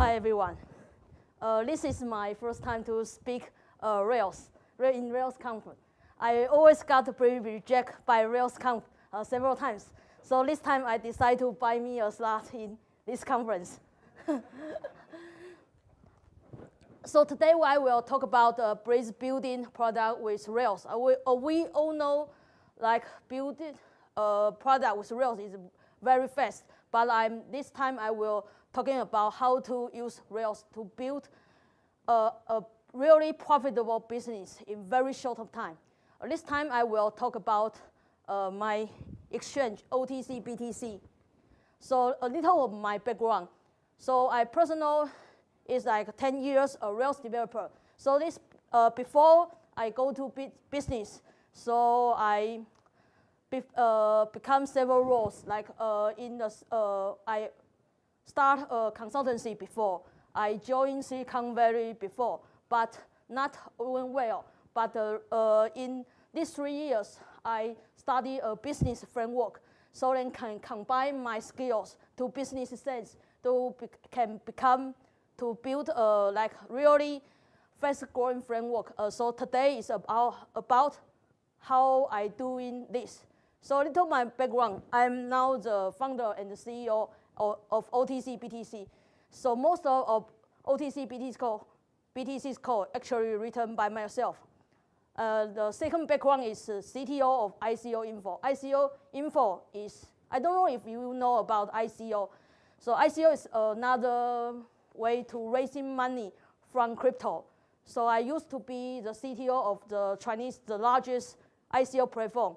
Hi, everyone. Uh, this is my first time to speak uh, Rails, in Rails conference. I always got rejected by Rails conf uh, several times. So this time I decided to buy me a slot in this conference. so today I will talk about uh, bridge building product with Rails. Uh, we, uh, we all know like building a product with Rails is very fast, but I'm, this time I will talking about how to use Rails to build a, a really profitable business in very short of time. This time I will talk about uh, my exchange, OTC, BTC. So a little of my background. So I personal is like 10 years a Rails developer. So this, uh, before I go to business, so I be, uh, become several roles. Like uh, in the, uh, I start a consultancy before. I joined Silicon Valley before, but not doing well. But uh, uh, in these three years, I study a business framework so then can combine my skills to business sense to be can become to build a like really fast growing framework. Uh, so today is about, about how I doing this. So little my background, I'm now the founder and the CEO of, OTC BTC. So most of, of OTC BTC code, BTC's code actually written by myself. Uh, the second background is uh, CTO of ICO Info. ICO Info is, I don't know if you know about ICO. So ICO is another way to raising money from crypto. So I used to be the CTO of the Chinese, the largest ICO platform.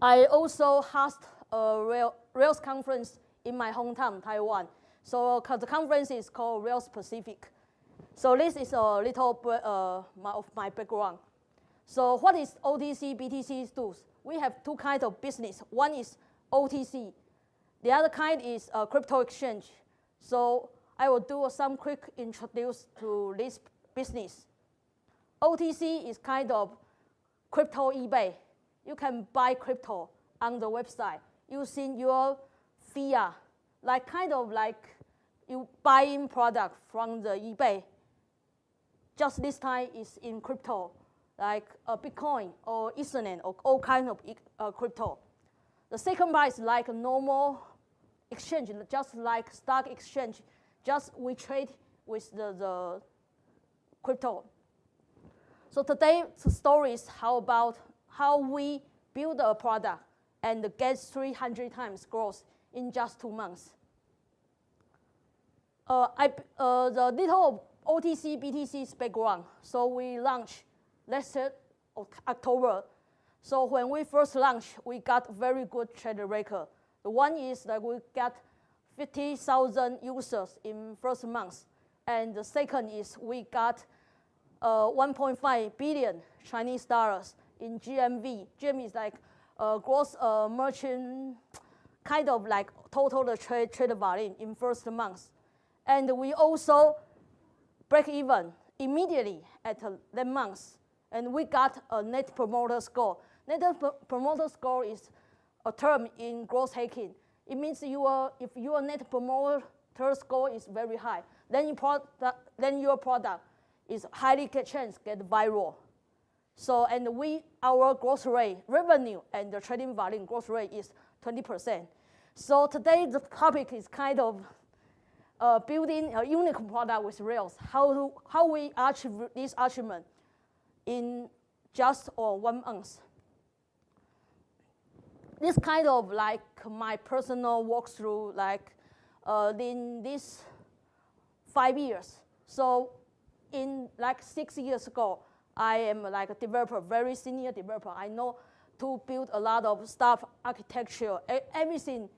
I also host a Rails conference in my hometown, Taiwan. So the conference is called Rails Pacific. So this is a little uh, my, of my background. So what is OTC, BTC tools? We have two kinds of business. One is OTC. The other kind is a crypto exchange. So I will do some quick introduce to this business. OTC is kind of crypto eBay. You can buy crypto on the website using your fiat, like kind of like you buying product from the eBay. Just this time is in crypto, like a Bitcoin or Ethereum or all kind of uh, crypto. The second part is like a normal exchange, just like stock exchange, just we trade with the, the crypto. So today's story is how about how we build a product and get 300 times growth in just two months. Uh, I, uh, the little OTC BTC's background. So we launched last October. So when we first launched, we got very good trade record. The one is that we got 50,000 users in first month. And the second is we got uh, 1.5 billion Chinese dollars in GMV. GMV is like uh, gross uh, merchant, kind of like total the trade, trade volume in first month. And we also break even immediately at that month. And we got a net promoter score. Net promoter score is a term in growth hacking. It means you are, if your net promoter score is very high, then, your product, then your product is highly get chance get viral. So, and we, our growth rate, revenue and the trading volume growth rate is 20%. So today the topic is kind of uh, building a unique product with Rails, how, to, how we achieve this achievement in just or one month. This kind of like my personal walkthrough like uh, in this five years. So in like six years ago, I am like a developer, very senior developer. I know to build a lot of stuff, architecture, everything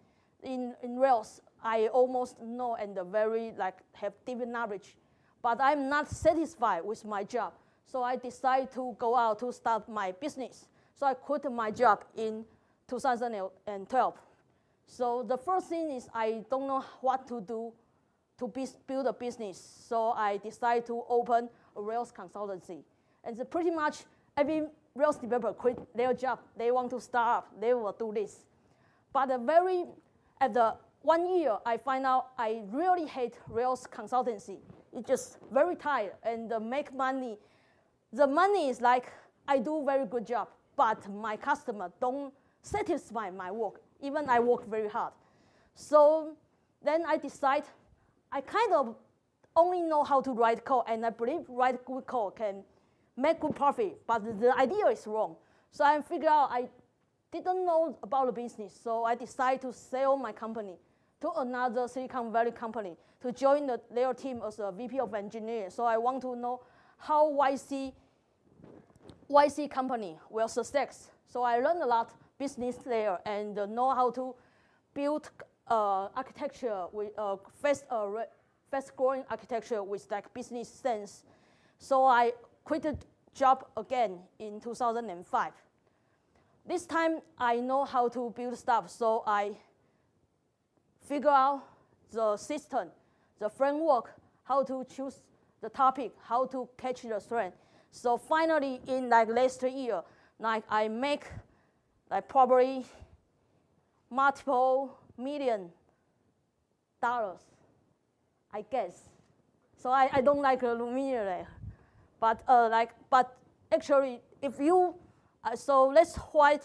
in, in Rails. I almost know and very like have deep knowledge. But I'm not satisfied with my job. So I decided to go out to start my business. So I quit my job in 2012. So the first thing is I don't know what to do to build a business. So I decided to open a Rails consultancy. And pretty much every Rails developer quit their job. They want to start up. They will do this. But the very, at the one year, I find out I really hate Rails consultancy. It's just very tired and make money. The money is like, I do very good job, but my customer don't satisfy my work, even I work very hard. So then I decide I kind of only know how to write code, and I believe write good code can make good profit, but the idea is wrong. So I figured out I didn't know about the business, so I decided to sell my company to another Silicon Valley company to join the, their team as a VP of engineering. So I want to know how YC, YC company will success. So I learned a lot business there and know how to build uh, architecture with uh, fast, uh, fast growing architecture with like business sense. So I quit job again in 2005. This time I know how to build stuff, so I figure out the system, the framework, how to choose the topic, how to catch the trend. So finally, in like last year, like I make like probably multiple million dollars, I guess. So I, I don't like Lumia, but uh, like but actually if you uh, so let's why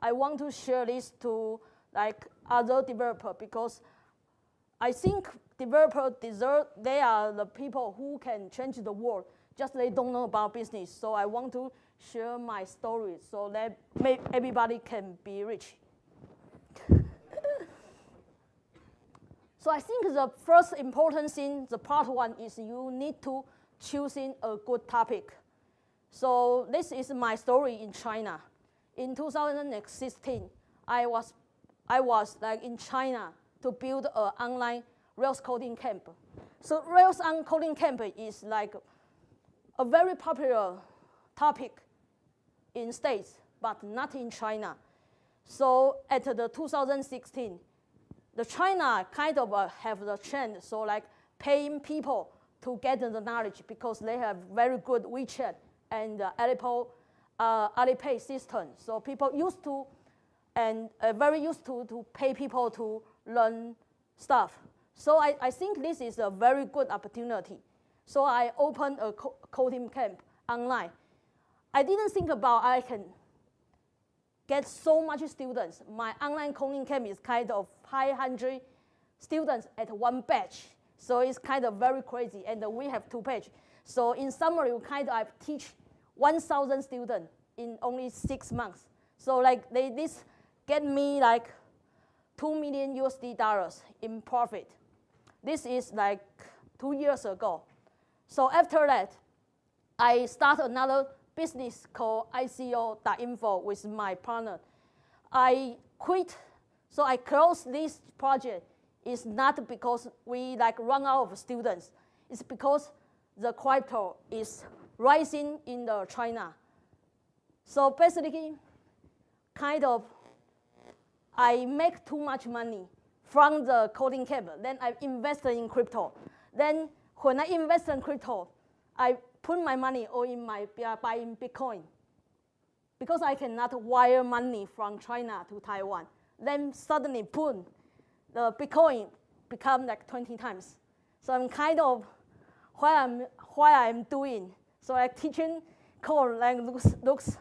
I want to share this to like other developer because I think developer deserve, they are the people who can change the world, just they don't know about business. So I want to share my story so that everybody can be rich. so I think the first important thing, the part one is you need to choosing a good topic. So this is my story in China. In 2016, I was I was like in China to build an online Rails coding camp. So Rails on coding camp is like a very popular topic in States, but not in China. So at the 2016, the China kind of uh, have the trend, so like paying people to get the knowledge because they have very good WeChat and uh, Alipay, uh, Alipay system. So people used to and uh, very used to, to pay people to learn stuff. So I, I think this is a very good opportunity. So I opened a co coding camp online. I didn't think about I can get so much students. My online coding camp is kind of 500 students at one batch. So it's kind of very crazy, and we have two batch. So in summary, we kind of I teach 1,000 students in only six months. So like they, this get me like 2 million USD dollars in profit. This is like two years ago. So after that, I start another business called ICO.info with my partner. I quit, so I closed this project. It's not because we like run out of students. It's because the crypto is rising in the China. So basically, kind of I make too much money from the coding camp. Then I invested in crypto. Then when I invest in crypto, I put my money all in my buying Bitcoin because I cannot wire money from China to Taiwan. Then suddenly, boom, the Bitcoin become like 20 times. So I'm kind of what I'm, what I'm doing. So like teaching code like looks, looks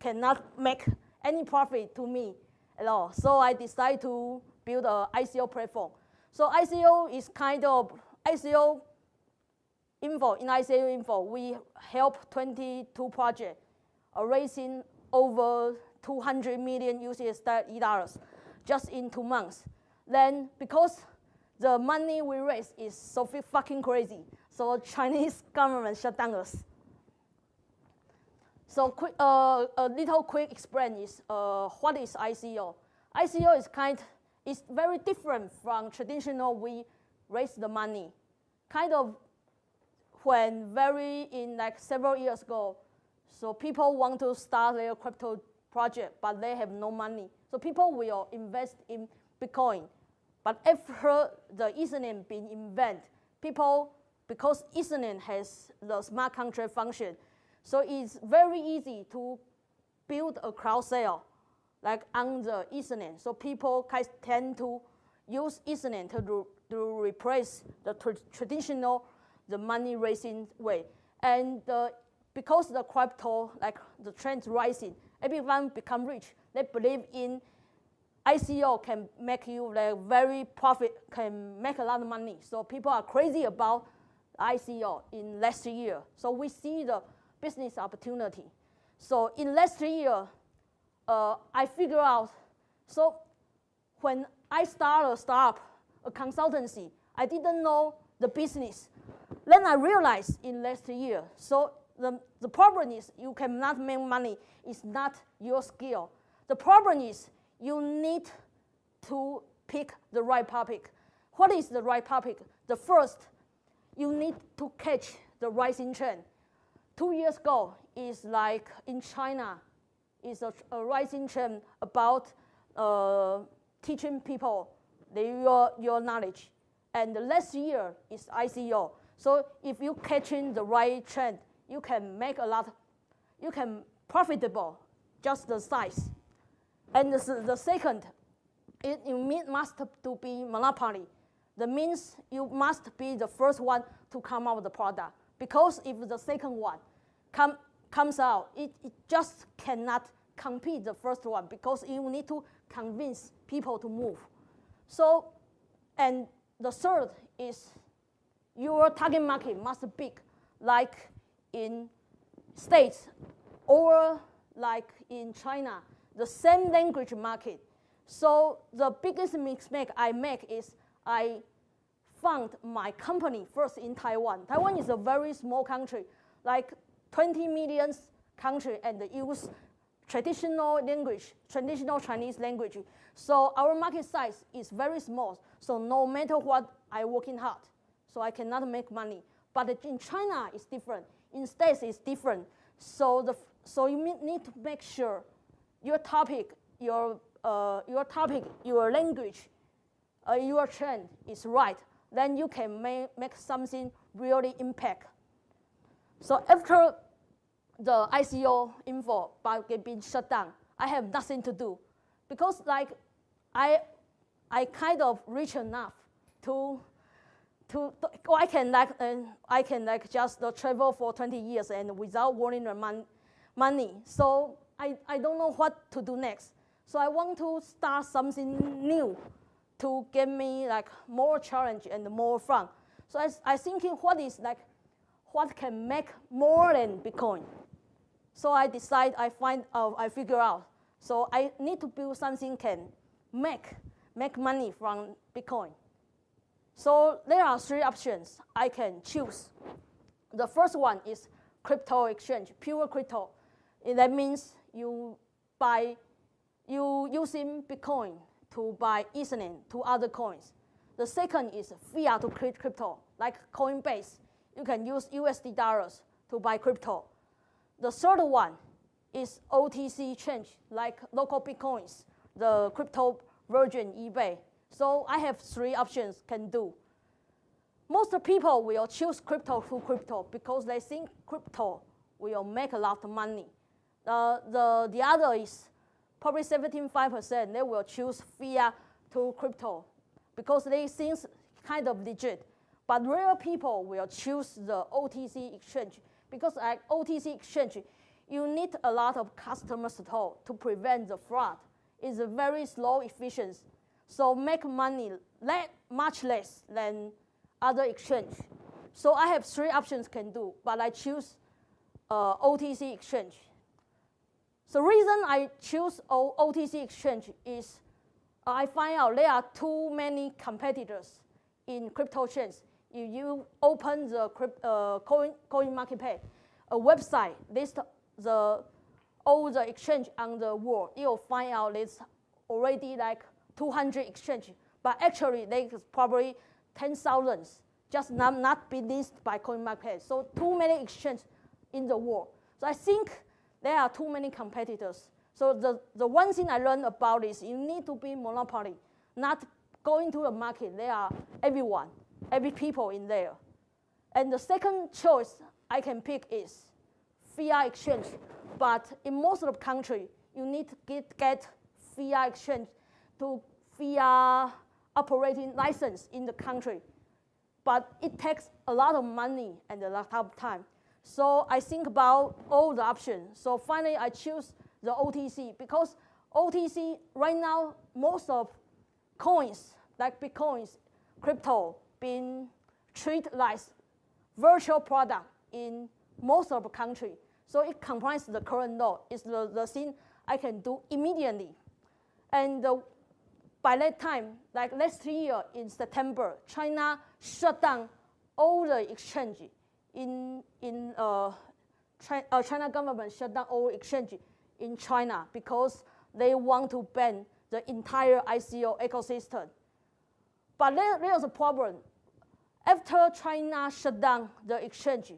cannot make any profit to me at all. So I decided to build an ICO platform. So ICO is kind of ICO info. In ICO info, we help 22 projects uh, raising over 200 million USD dollars just in two months. Then because the money we raise is so fucking crazy, so Chinese government shut down us. So quick, uh, a little quick explain is uh, what is ICO. ICO is kind, is very different from traditional we raise the money. Kind of when very in like several years ago, so people want to start their crypto project, but they have no money. So people will invest in Bitcoin. But after the Ethereum being invented, people, because Ethereum has the smart contract function, so it's very easy to build a crowd sale like on the Ethereum. So people tend to use Ethereum to, to replace the tra traditional the money raising way. And uh, because the crypto, like the trend rising, everyone become rich. They believe in ICO can make you like very profit, can make a lot of money. So people are crazy about ICO in last year. So we see the business opportunity. So in last year, uh, I figure out, so when I start a startup, a consultancy, I didn't know the business. Then I realized in last year, so the, the problem is you cannot make money. It's not your skill. The problem is you need to pick the right topic. What is the right topic? The first, you need to catch the rising trend. Two years ago, is like in China, is a, a rising trend about uh, teaching people the, your, your knowledge. And the last year is ICO. So if you catching the right trend, you can make a lot, you can profitable, just the size. And the, the second, it, you must to be monopoly. That means you must be the first one to come out with the product. Because if the second one come, comes out, it, it just cannot compete the first one because you need to convince people to move. So, and the third is your target market must be big, like in States or like in China, the same language market. So the biggest mistake I make is I found my company first in Taiwan. Taiwan is a very small country, like 20 million country and use traditional language, traditional Chinese language. So our market size is very small. So no matter what, I working hard. So I cannot make money. But in China, it's different. In States, it's different. So, the, so you need to make sure your topic, your, uh, your topic, your language, uh, your trend is right. Then you can make, make something really impact. So after the ICO info being shut down, I have nothing to do because like I, I kind of rich enough to, to, to I can like uh, I can like just uh, travel for 20 years and without worrying mon money. So I, I don't know what to do next. So I want to start something new to give me like more challenge and more fun. So I, I thinking what is like, what can make more than Bitcoin? So I decide, I find, uh, I figure out. So I need to build something can make, make money from Bitcoin. So there are three options I can choose. The first one is crypto exchange, pure crypto. That means you buy, you using Bitcoin to buy Ethereum to other coins. The second is fiat to create crypto, like Coinbase. You can use USD dollars to buy crypto. The third one is OTC change, like local Bitcoins, the crypto version eBay. So I have three options can do. Most people will choose crypto to crypto because they think crypto will make a lot of money. Uh, the, the other is probably 75%, they will choose fiat to crypto because they think kind of legit. But real people will choose the OTC exchange because at OTC exchange, you need a lot of customer support to prevent the fraud. It's a very slow efficient. So make money much less than other exchange. So I have three options can do, but I choose uh, OTC exchange. The reason I choose o OTC exchange is I find out there are too many competitors in crypto chains. If you open the uh, coin, CoinMarketCap, a website list the all the exchange on the world, you'll find out there's already like 200 exchange, but actually there's probably 10,000 just not, not be listed by CoinMarket. So too many exchange in the world. So I think there are too many competitors. So the, the one thing I learned about is you need to be monopoly, not going to the market. There are everyone, every people in there. And the second choice I can pick is fiat exchange. But in most of the country, you need to get, get fiat exchange to fiat operating license in the country. But it takes a lot of money and a lot of time. So I think about all the options. So finally, I choose the OTC because OTC right now, most of coins like Bitcoins, crypto, being treated like virtual product in most of the country. So it complies the current law. It's the, the thing I can do immediately. And by that time, like last year in September, China shut down all the exchange in, in uh, China, uh, China government shut down all exchange in China because they want to ban the entire ICO ecosystem. But there, there's a problem. After China shut down the exchange,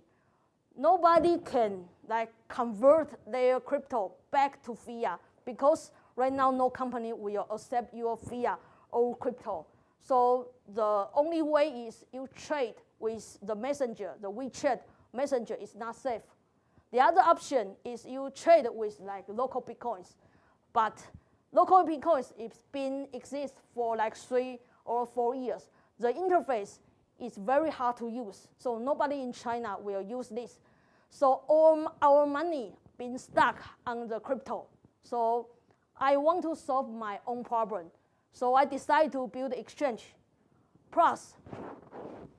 nobody can like convert their crypto back to fiat because right now no company will accept your fiat or crypto. So the only way is you trade with the messenger, the WeChat messenger is not safe. The other option is you trade with like local bitcoins, but local bitcoins it's been exist for like three or four years. The interface is very hard to use, so nobody in China will use this. So all our money been stuck on the crypto. So I want to solve my own problem. So I decided to build exchange. Plus,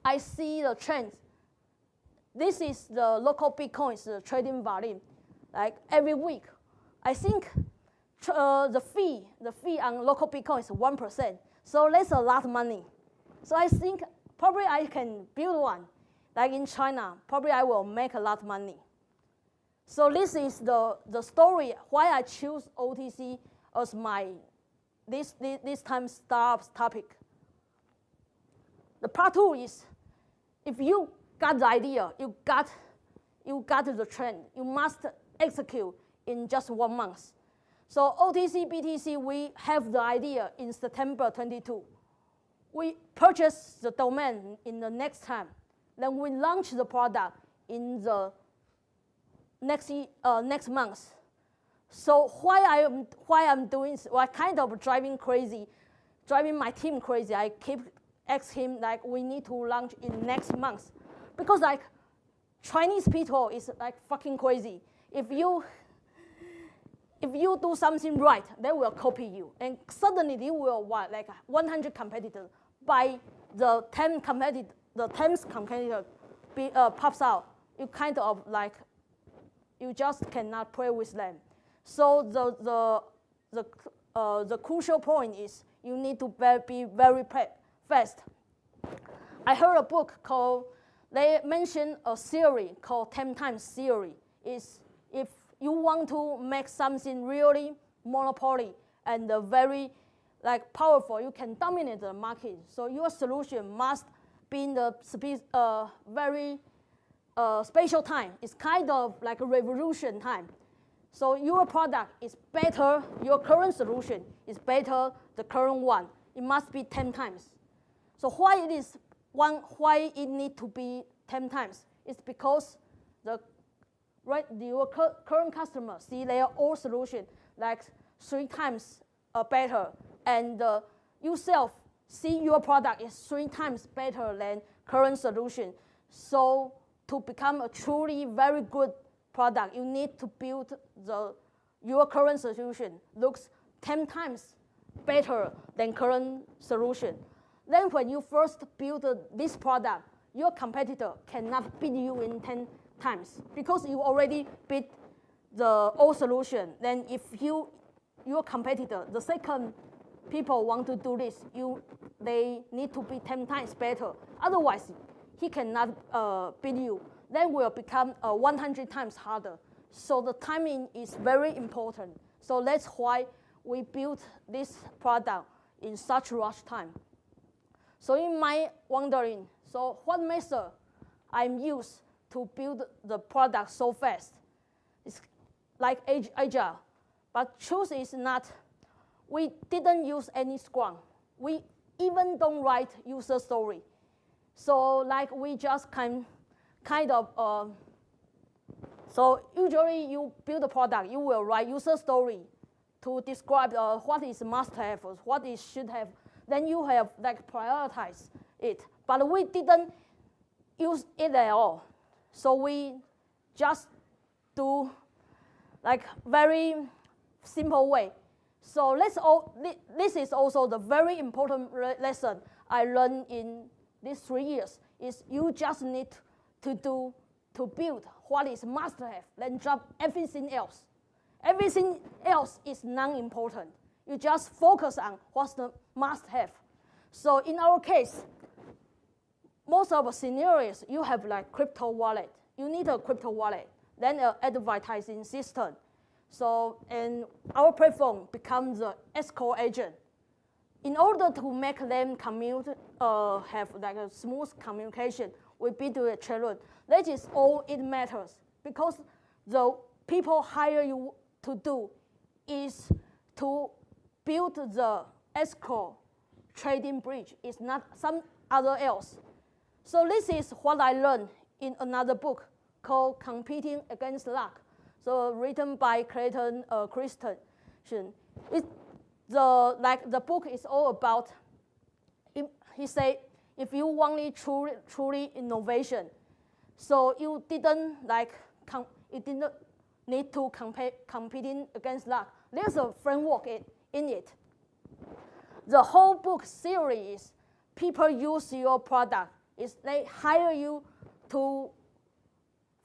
I see the trends. This is the local Bitcoins the trading volume. Like every week, I think uh, the fee, the fee on local Bitcoin is 1%. So that's a lot of money. So I think probably I can build one like in China, probably I will make a lot of money. So this is the, the story why I choose OTC as my this, this, this time startups topic. The part two is if you got the idea, you got, you got the trend, you must execute in just one month. So OTC, BTC, we have the idea in September 22. We purchase the domain in the next time. Then we launch the product in the next, uh, next month. So why I am why I'm doing well, kind of driving crazy, driving my team crazy. I keep ask him like we need to launch in next month, because like Chinese people is like fucking crazy. If you if you do something right, they will copy you, and suddenly they will what like 100 competitors by the 10 competitor the 10th competitor be, uh, pops out, you kind of like, you just cannot play with them. So the, the, the, uh, the crucial point is you need to be very fast. I heard a book called, they mentioned a theory called 10 times theory. Is if you want to make something really monopoly and very like powerful, you can dominate the market. So your solution must being the uh, very uh, spatial time. It's kind of like a revolution time. So your product is better, your current solution is better the current one. It must be 10 times. So why it is one, why it need to be 10 times? It's because the right your current customer see their old solution like three times uh, better, and uh, yourself see your product is three times better than current solution. So to become a truly very good product, you need to build the your current solution looks 10 times better than current solution. Then when you first build this product, your competitor cannot beat you in 10 times because you already beat the old solution. Then if you, your competitor, the second people want to do this, you, they need to be 10 times better. Otherwise, he cannot uh, beat you. Then will become uh, 100 times harder. So the timing is very important. So that's why we built this product in such rush time. So you might wondering, so what method I'm used to build the product so fast? It's like agile, but truth is not we didn't use any Scrum. We even don't write user story. So like we just kind, kind of, uh, so usually you build a product, you will write user story to describe uh, what is must have, what is should have. Then you have like prioritize it. But we didn't use it at all. So we just do like very simple way. So let's all, this is also the very important lesson I learned in these three years is you just need to do, to build what is must have, then drop everything else. Everything else is non-important. You just focus on what's the must have. So in our case, most of the scenarios, you have like crypto wallet. You need a crypto wallet, then an advertising system. So, and our platform becomes the escrow agent. In order to make them commute, uh, have like a smooth communication with B2B children, that is all it matters because the people hire you to do is to build the escrow trading bridge. It's not some other else. So this is what I learned in another book called Competing Against Luck. So written by Clayton uh, Christensen. It, the, like, the book is all about, he said, if you want truly, truly innovation, so you didn't like, you didn't need to compete competing against luck. There's a framework in, in it. The whole book theory is people use your product is they hire you to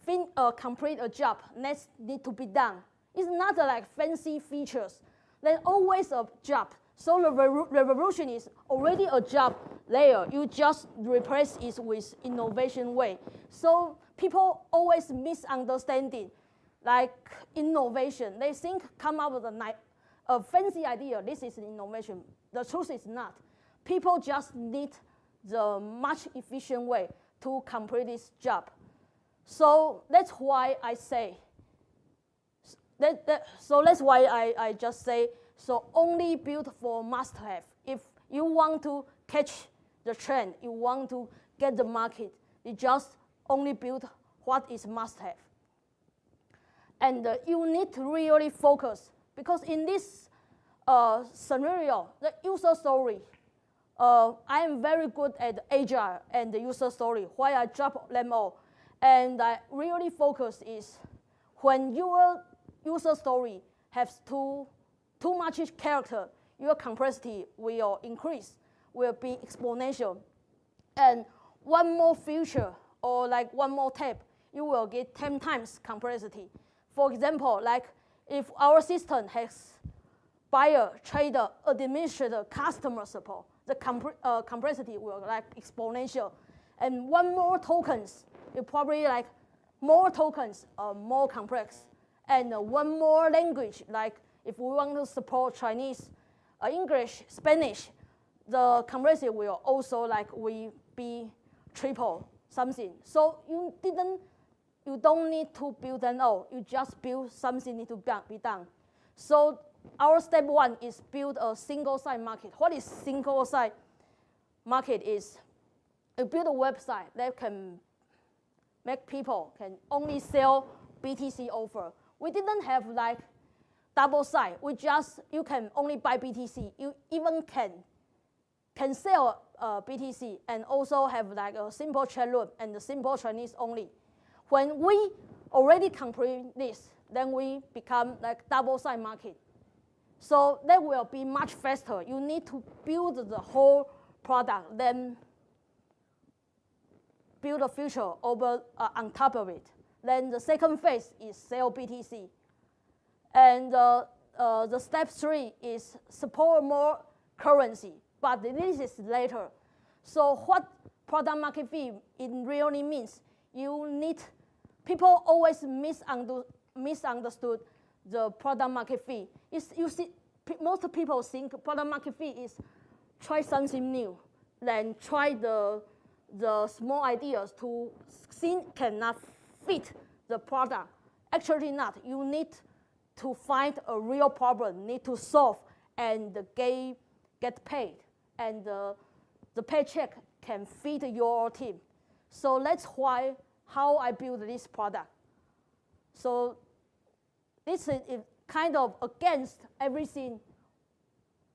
fin uh, complete a job that need to be done. It's not uh, like fancy features. There's always a job. So the re revolution is already a job there. You just replace it with innovation way. So people always misunderstanding like innovation. They think come up with a, a fancy idea. This is innovation. The truth is not. People just need the much efficient way to complete this job. So that's why I say, that, that, so that's why I, I just say, so only build for must have. If you want to catch the trend, you want to get the market, you just only build what is must have. And uh, you need to really focus because in this uh, scenario, the user story uh, I am very good at agile and the user story, why I drop them all. And I really focus is when your user story has too, too much character, your complexity will increase, will be exponential. And one more feature or like one more tab, you will get 10 times complexity. For example, like if our system has buyer, trader, administrator, customer support, the uh, complexity will like exponential. And one more tokens, it probably like more tokens are more complex. And uh, one more language, like if we want to support Chinese, uh, English, Spanish, the complexity will also like we be triple something. So you didn't, you don't need to build an all. You just build something need to be done. So our step one is build a single site market. What is single site market is you build a website that can make people can only sell BTC offer. We didn't have like double site. We just, you can only buy BTC. You even can, can sell uh, BTC and also have like a simple chat room and the simple Chinese only. When we already complete this, then we become like double-side market. So that will be much faster. You need to build the whole product, then build a feature over uh, on top of it. Then the second phase is sell BTC. And uh, uh, the step three is support more currency, but this is later. So what product market fit it really means, you need, people always misunderstood the product market fit. It's, you see, most people think product market fit is try something new, then try the, the small ideas to see cannot fit the product. Actually not. You need to find a real problem, need to solve, and get, get paid. And the, the paycheck can feed your team. So that's why how I build this product. So this is kind of against everything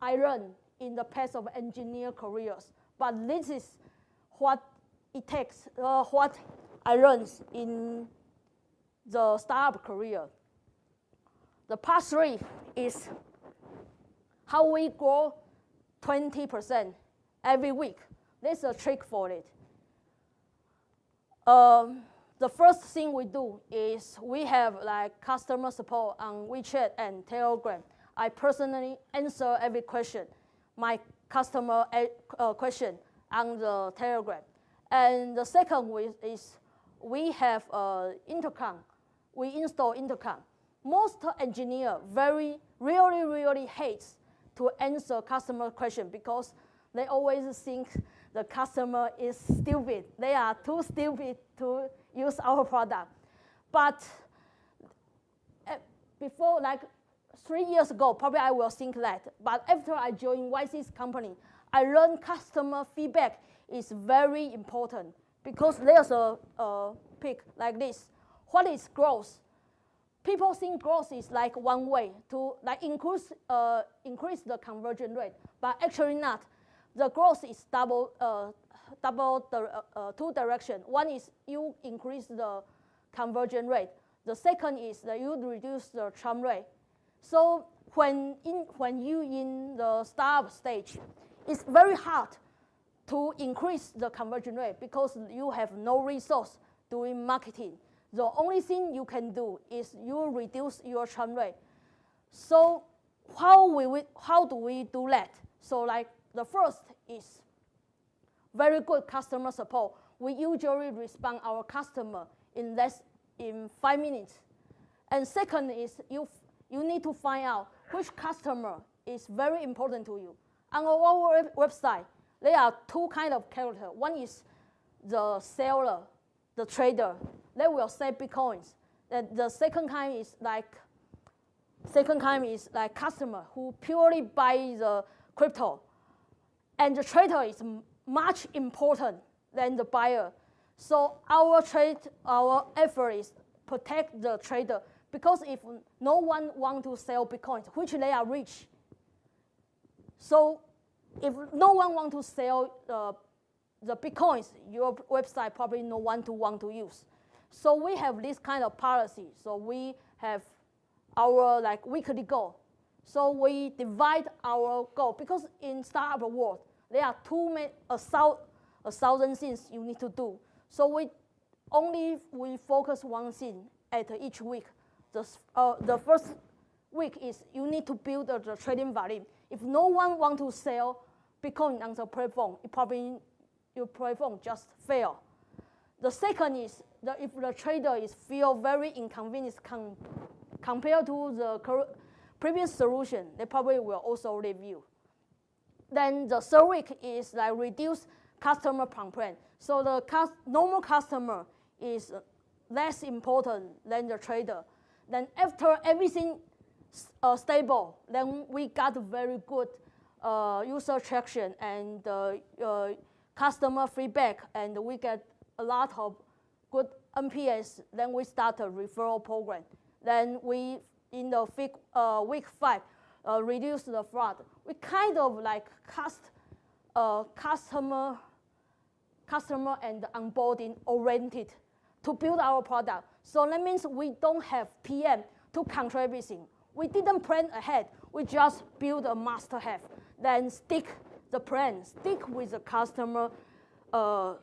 I learned in the past of engineer careers. But this is what it takes, uh, what I learned in the startup career. The part three is how we grow 20% every week. There's a trick for it. Um, the first thing we do is we have like customer support on WeChat and Telegram. I personally answer every question, my customer uh, question on the Telegram. And the second is we have uh, intercom. We install intercom. Most engineer very really really hates to answer customer question because they always think the customer is stupid. They are too stupid to use our product. But eh, before, like three years ago, probably I will think that. But after I joined YC's company, I learned customer feedback is very important because there's a, a pic like this. What is growth? People think growth is like one way to like increase, uh, increase the conversion rate, but actually not the growth is double, uh, double the uh, uh, two direction. One is you increase the conversion rate. The second is that you reduce the churn rate. So when, in, when you in the startup stage, it's very hard to increase the conversion rate because you have no resource doing marketing. The only thing you can do is you reduce your churn rate. So how, we, how do we do that? So like the first is very good customer support. We usually respond our customer in less in five minutes. And second is you, you need to find out which customer is very important to you. On our website, there are two kind of character. One is the seller, the trader. They will sell bitcoins. And the second kind is like second kind is like customer who purely buy the crypto and the trader is much important than the buyer. So our trade, our effort is protect the trader because if no one want to sell Bitcoins, which they are rich, so if no one want to sell uh, the Bitcoins, your website probably no one to want to use. So we have this kind of policy. So we have our like weekly goal. So we divide our goal because in startup world, there are too many, a, a thousand things you need to do. So we only we focus one thing at each week. The, uh, the first week is you need to build uh, the trading volume. If no one want to sell Bitcoin on the platform, it probably your platform just fail. The second is that if the trader is feel very inconvenienced com compared to the previous solution, they probably will also review. Then the third week is like reduce customer complaint. So the normal customer is less important than the trader. Then after everything uh, stable, then we got very good uh, user traction and uh, uh customer feedback, and we get a lot of good NPS. Then we start a referral program. Then we, in the week, uh, week five, uh, reduce the fraud. We kind of like cast uh, customer, customer and onboarding oriented to build our product. So that means we don't have PM to control everything. We didn't plan ahead. We just build a master have. Then stick the plan, stick with the customer, uh,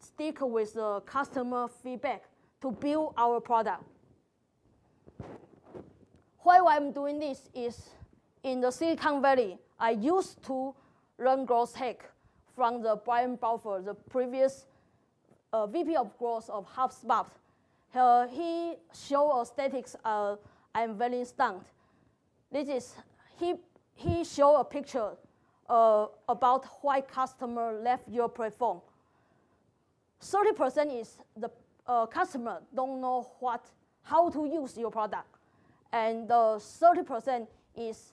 stick with the customer feedback to build our product. Why I'm doing this is in the Silicon Valley, I used to learn growth hack from the Brian Balfour, the previous uh, VP of growth of HubSpot. Uh, he showed a statistics uh, I'm very stunned. This is, he, he showed a picture uh, about why customer left your platform. 30% is the uh, customer don't know what, how to use your product. And 30% is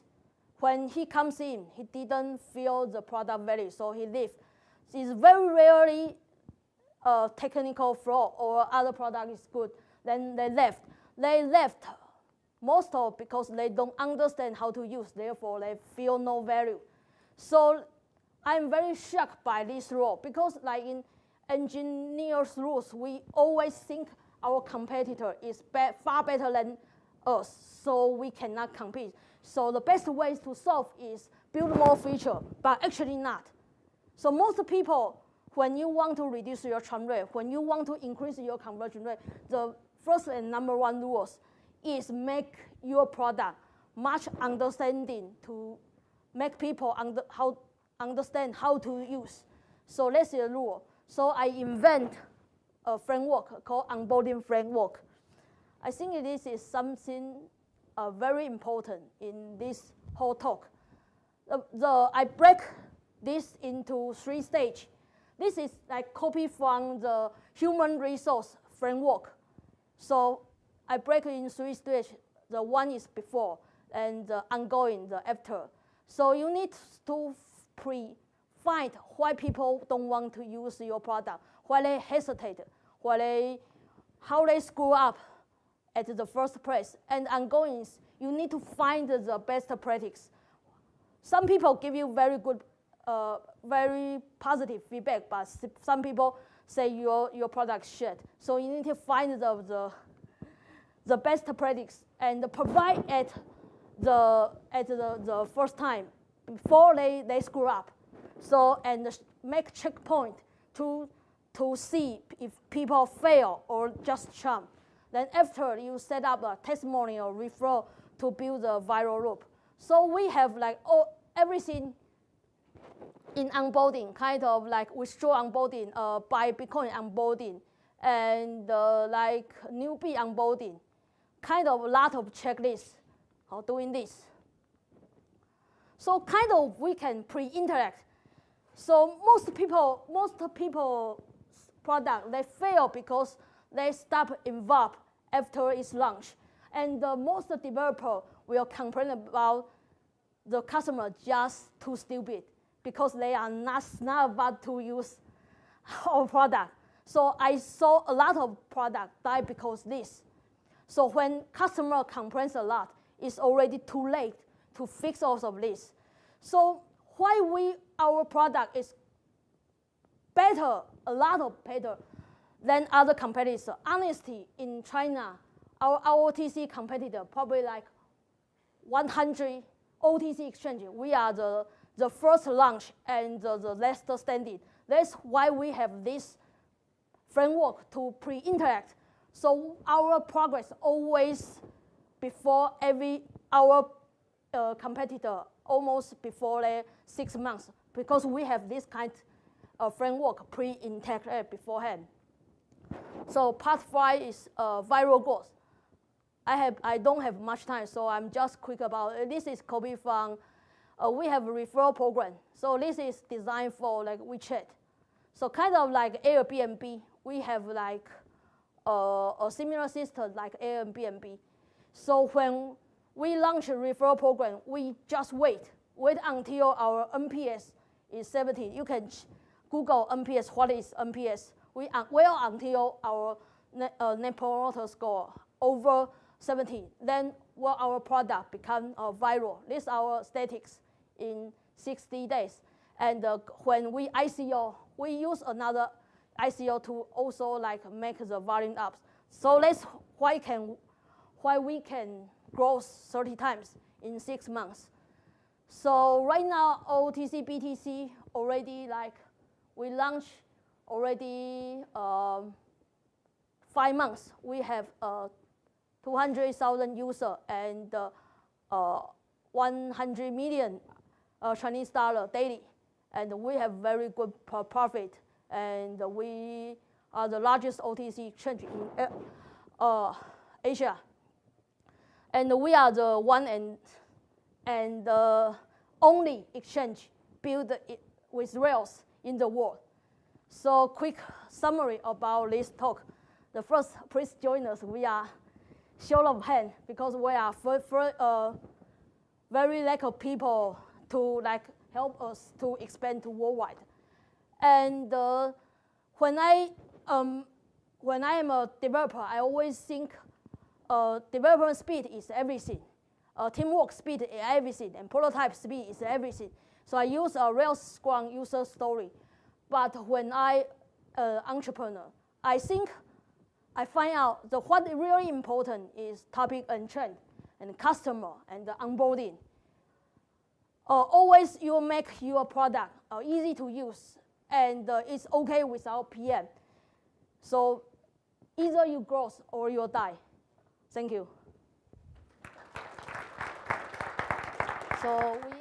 when he comes in, he didn't feel the product value, so he leaves. It's very rarely a technical flaw or other product is good, then they left. They left most of because they don't understand how to use, therefore they feel no value. So I'm very shocked by this rule because like in engineers rules, we always think our competitor is far better than us, so we cannot compete. So the best way to solve is build more feature, but actually not. So most people, when you want to reduce your churn rate, when you want to increase your conversion rate, the first and number one rules is make your product much understanding to make people under, how, understand how to use. So that's the rule. So I invent a framework called onboarding framework. I think this is something uh, very important in this whole talk. The, the, I break this into three stages. This is like copy from the human resource framework. So I break it in three stages. The one is before, and the ongoing, the after. So you need to pre find why people don't want to use your product, why they hesitate, why they, how they screw up at the first place. And ongoing, you need to find the best practice. Some people give you very good, uh, very positive feedback, but some people say your, your product shit. So you need to find the, the, the best practice and provide at the, at the, the first time before they, they screw up. So, and make checkpoint to, to see if people fail or just jump. Then after you set up a testimonial referral to build the viral loop. So we have like all, everything in onboarding, kind of like withdraw onboarding, uh, buy Bitcoin onboarding, and uh, like newbie onboarding, kind of a lot of checklists of doing this. So kind of we can pre-interact. So most people, most people product, they fail because they stop involved after its launch. And the most developer will complain about the customer just too stupid because they are not smart about to use our product. So I saw a lot of product die because this. So when customer complains a lot, it's already too late to fix all of this. So why we, our product is better, a lot of better than other competitors. Honestly, in China, our, OTC competitor, probably like 100 OTC exchange, we are the, the first launch and the, the last standing. That's why we have this framework to pre-interact. So our progress always before every our uh, competitor almost before the six months because we have this kind of framework pre-integrated beforehand. So part five is uh, viral growth. I, have, I don't have much time, so I'm just quick about it. This is copy from, uh, we have a referral program. So this is designed for like WeChat. So kind of like Airbnb, we have like uh, a similar system like Airbnb. So when we launch a referral program, we just wait. Wait until our NPS is 70. You can Google NPS, what is NPS? We wait until our net, uh, net promoter score over 70. Then will our product become uh, viral? This is our statistics in 60 days. And uh, when we ICO, we use another ICO to also like make the volume up. So that's why can why we can grow 30 times in six months. So right now, OTCBTC already like, we launched already um, five months. We have uh, 200,000 users and uh, uh, 100 million uh, Chinese dollar daily. And we have very good profit. And we are the largest OTC exchange in uh, Asia and we are the one and, and only exchange built with Rails in the world. So quick summary about this talk. The first, please join us. We are show of hand because we are for, for, uh, very lack of people to like help us to expand to worldwide. And uh, when I um, when I am a developer, I always think uh, development speed is everything. Uh, teamwork speed is everything, and prototype speed is everything. So I use a Rails Scrum user story. But when I uh, entrepreneur, I think I find out the what really important is topic and trend and customer and the onboarding. Uh, always you make your product uh, easy to use and uh, it's okay without PM. So either you grow or you die. Thank you. So we